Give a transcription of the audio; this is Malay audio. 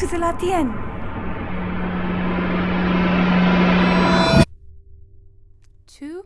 waktu latihan. Two.